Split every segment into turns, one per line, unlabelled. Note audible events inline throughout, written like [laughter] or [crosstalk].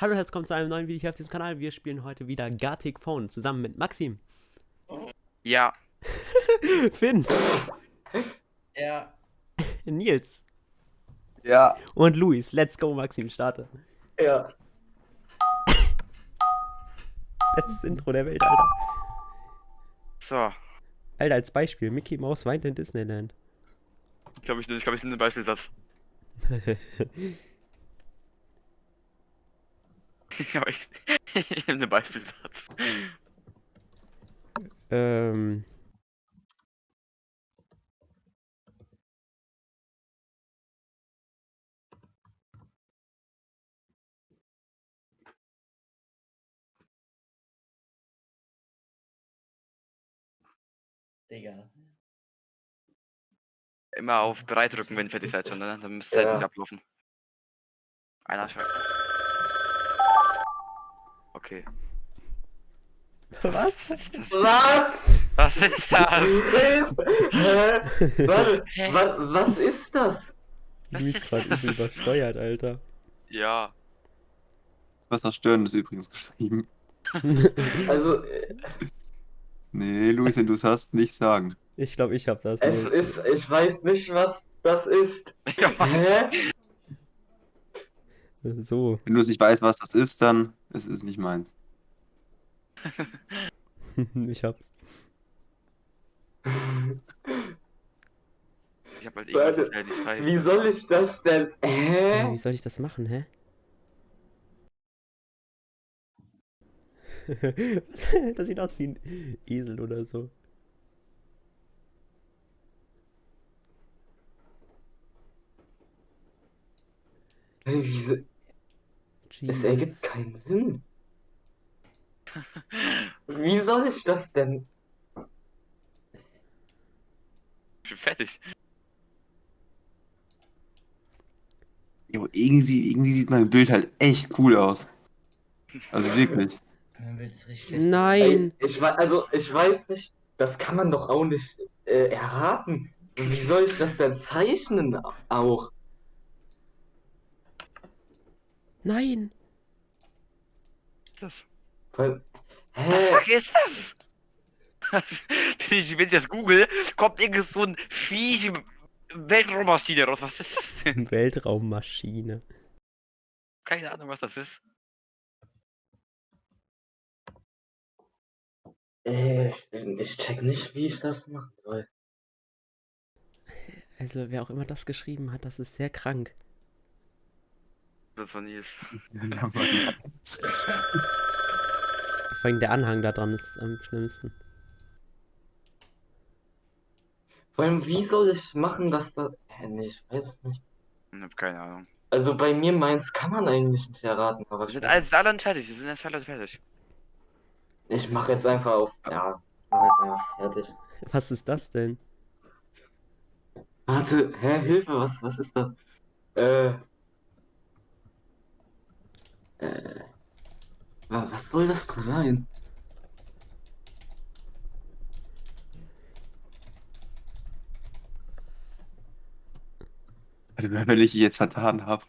Hallo und herzlich willkommen zu einem neuen Video hier auf diesem Kanal. Wir spielen heute wieder Gartic Phone zusammen mit Maxim,
Ja. [laughs]
Finn,
Ja.
Nils
Ja.
und Luis. Let's go, Maxim, starte.
Ja.
Bestes Intro der Welt, Alter.
So.
Alter, als Beispiel, Mickey Mouse weint in Disneyland.
Ich glaube, ich, ich, glaub, ich nehme einen Beispielsatz. [laughs] [laughs] Aber ich, [laughs] ich nehme einen Beispielsatz.
ähm.
Digga.
Immer auf bereit drücken, wenn ihr fertig seid schon, ne? Dann müsste es
Ja.
nicht ablaufen. Einer schreibt. Okay.
Was?
Was ist das?
Was?
Was ist das?
Hä? Warte,
Hä?
wa was ist das?
Was
Luis
ist
gerade
das?
übel übersteuert, Alter.
Ja.
Was Verstörendes übrigens geschrieben. [laughs]
Also, äh,
Nee, Luis, wenn du es hast, nicht sagen.
Ich glaube, ich hab das.
es
Nils.
ist, ich weiß nicht, was das ist.
ja
Hä?
So.
Wenn du es nicht weißt, was das ist, dann ist es nicht meins. [laughs]
ich hab's.
Ich hab halt
Warte,
irgendwas erzählt, ich weiß.
Wie soll ich das denn?
Ja,
Hä?
wie soll ich das machen, hä? [laughs] Das sieht aus wie ein Esel oder so.
Wieso? Es ergibt
Jesus.
keinen Sinn. Wie soll ich das denn?
Ich bin fertig.
Jo, irgendwie, irgendwie sieht mein Bild halt echt cool aus. Also wirklich.
Nein!
Ich weiß, also ich weiß nicht, das kann man doch auch nicht äh, erraten. Wie soll ich das denn zeichnen auch?
Nein!
Was ist das? The
hä?
fuck ist das? wenn, [laughs] ich, wenn ich das google, kommt irgend so ein Viech Weltraummaschine raus. Was ist das denn? [laughs]
Weltraummaschine.
Keine Ahnung, was das ist.
Äh, ich, ich check nicht, wie ich das machen soll.
Also, wer auch immer das geschrieben hat, das ist sehr krank.
Das war Nils.
Vor allem der Anhang da dran ist am schlimmsten.
Vor allem, wie soll ich machen, dass das. Hä, nee, ich weiß es nicht.
Ich hab keine Ahnung.
Also bei mir meins kann man eigentlich nicht erraten, aber
Wir
ich,
sind alle, sind alle fertig. Wir sind jetzt alle fertig.
ich mach jetzt einfach auf. Ja, mach jetzt einfach fertig.
Was ist das denn?
Warte, hä, Hilfe, was, was ist das? Äh. Äh. wa- Was soll das denn sein?
Wenn ich jetzt vertan habe.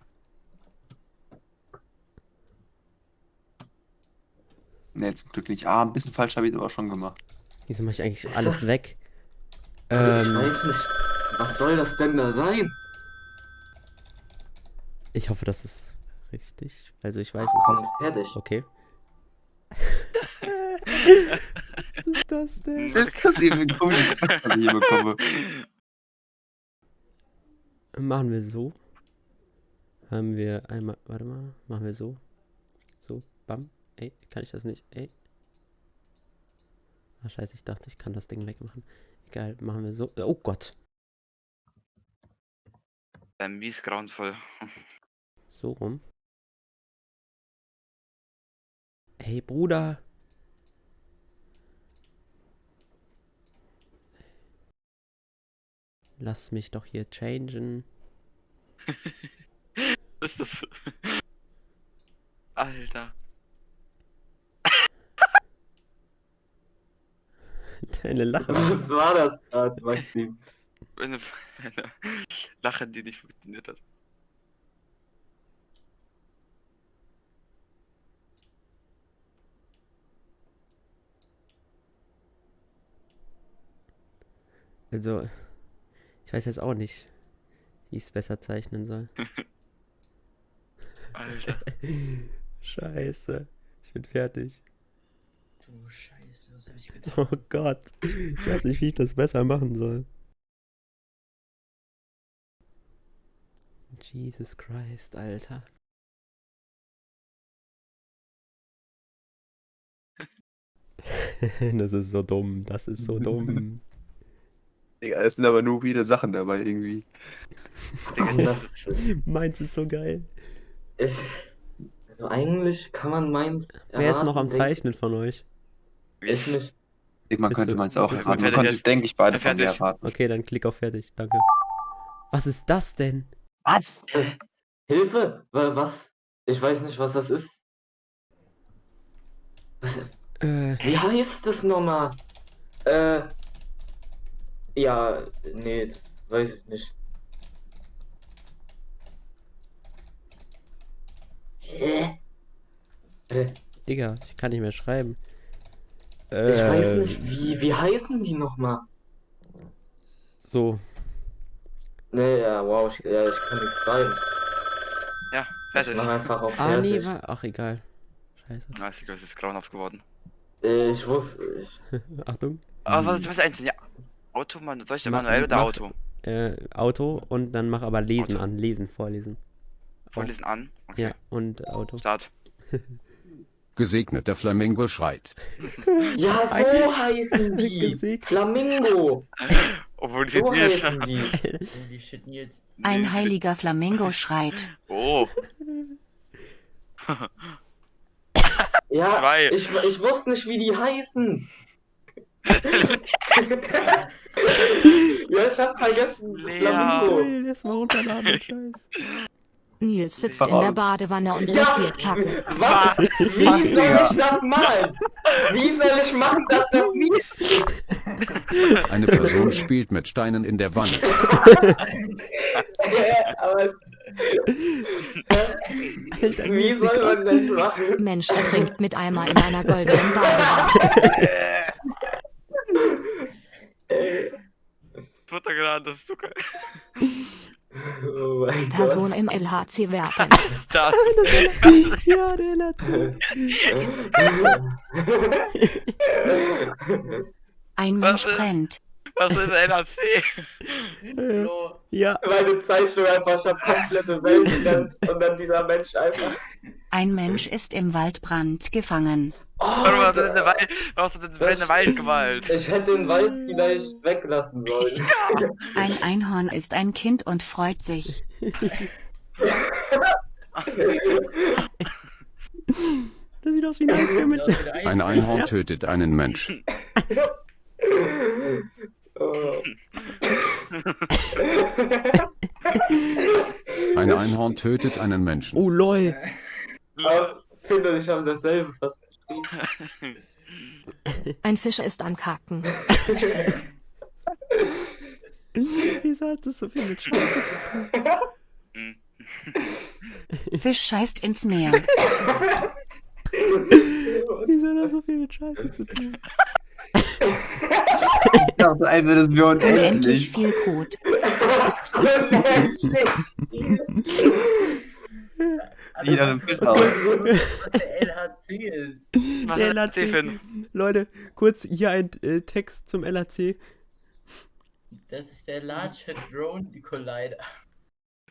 Ne, zum Glück nicht. Ah, ein bisschen falsch habe ich es aber schon gemacht.
Wieso mache ich eigentlich alles weg?
Ich
Ähm,
weiß nicht. Was soll das denn da sein?
ich hoffe, das ist richtig. Also, ich weiß es
Komm,
nicht.
fertig.
Okay. Was ist das denn?
Was [laughs] ist das cooles Zeug, was ich hier bekomme?
Machen wir so. Haben wir einmal. Warte mal. Machen wir so. So. Bam. Ey, kann ich das nicht? Ey. Ah, scheiße, ich dachte, ich kann das Ding wegmachen. Egal, machen wir so. Oh Gott.
Ein mies grauenvoll.
So rum. Hey, Bruder. Lass mich doch hier changen. [laughs]
Was ist das? [laughs] Alter. [laughs]
Deine Lache.
Was war das gerade, Maxim?
Eine, eine Lache, die nicht funktioniert hat.
Also, ich weiß jetzt auch nicht, wie ich es besser zeichnen soll. [laughs]
Alter. [laughs]
Scheiße. Ich bin fertig.
Du Scheiße, was hab ich getan?
Oh Gott. Ich weiß nicht, wie ich das besser machen soll. Jesus Christ, Alter. [laughs] Das ist so dumm. Das ist so dumm.
Digga, es sind aber nur viele Sachen dabei irgendwie. [laughs]
Meins ist so geil.
ich, also eigentlich kann man meins.
Wer ist noch am Zeichnen von euch?
Ich nicht.
Man
Bist
könnte
du-
meins auch erraten. Man könnte, denke ich, beide von mir
fertig.
erraten.
Okay, dann klick auf fertig. Danke. Was ist das denn?
Was?
Hilfe! Wa- Was? Ich weiß nicht, was das ist. Was,
Äh,
wie heißt das nochmal? Äh. Ja, nee, das weiß ich nicht. Hä? Äh,
Digga, ich kann nicht mehr schreiben.
Ich weiß
Äh,
nicht, wie, wie heißen die nochmal?
So.
Nee, ja, wow, ich, ja, ich kann nicht schreiben.
ja,
Ich
fertig.
mach einfach auf
Ah, nee,
fertig.
war. Ach, egal. Scheiße.
Na, ist egal, es ist grauenhaft geworden.
Äh, Ich wusste, ich, [laughs]
Achtung.
Aber was ist was einzeln? Ja. Auto, man, soll ich denn
Mach-
manuell oder
mach-
Auto?
Äh, Auto und dann mach aber Lesen
Auto.
an. Lesen, vorlesen.
Vorlesen an. Okay.
Ja, und Auto.
Start. [laughs]
Gesegneter Flamingo schreit. [laughs]
ja, so heißen [laughs] die.
Gesegnet.
Flamingo.
Obwohl die
So heißen die.
Ein heiliger Flamingo schreit.
Oh,
Ja,
Zwei.
ich, ich wusste nicht, wie die heißen. [laughs] ja, ich hab vergessen.
Lea.
Flamingo.
Ey, erst mal runterladen, [laughs] Scheiß.
Nils sitzt in der Badewanne und
Ja,
sortiert Packen. [laughs]
was? Wie soll ich das malen? Wie soll ich machen, dass das nicht?
Eine Person spielt mit Steinen in der Wanne.
Aber
Alter,
wie soll man das machen?
Mensch ertrinkt mit Eimer in einer goldenen Badewanne.
Futter gerade, [laughs] [laughs] das ist [laughs] Zucker.
Oh mein
Person im LHC werfen.
Start.
Ja, der Latte.
Ein
Was
Mensch
ist-
brennt.
Was ist NAC?
Flo,
Ja,
Meine Zeichnung einfach schon komplette Welt und dann dieser Mensch einfach.
Ein Mensch ist im Waldbrand gefangen.
Oh,
Warum hast du denn eine Wald, warum hast du denn brennende Waldgewalt?
ich hätte den Wald vielleicht weglassen sollen.
Ein Einhorn ist ein Kind und freut sich.
das sieht aus wie ein Eisbär mit.
ja.
Ein Einhorn tötet einen Menschen.
Oh.
Ein Einhorn tötet einen Menschen.
Oh, lol.
Aber Finn und ich haben dasselbe fast.
Ein Fisch ist am Kacken. [laughs]
Wieso hat das so viel mit Scheiße zu tun? [laughs]
Fisch scheißt ins Meer. [laughs]
Wieso hat das so viel mit Scheiße zu tun?
Ich dachte einfach, das wäre
Unendlich
unendlich.
viel Kot.
Wie an einem Fisch aus.
Was der LHC ist.
Was
Der LAC.
Finn?
Leute, kurz hier ein äh, Text zum LAC.
Das ist der Large Hadron Collider.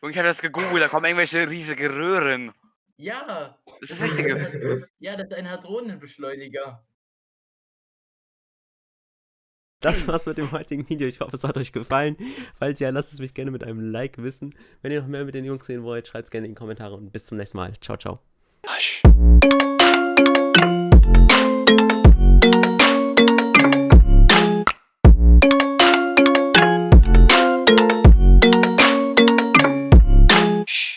Und ich habe das gegoogelt, da kommen irgendwelche riesige Röhren.
Ja.
Das ist das Richtige.
Ja, das ist ein Hadronenbeschleuniger.
Das war's mit dem heutigen Video. Ich hoffe, es hat euch gefallen. Falls ja, lasst es mich gerne mit einem Like wissen. Wenn ihr noch mehr mit den Jungs sehen wollt, schreibt es gerne in die Kommentare und bis zum nächsten Mal. Ciao, ciao.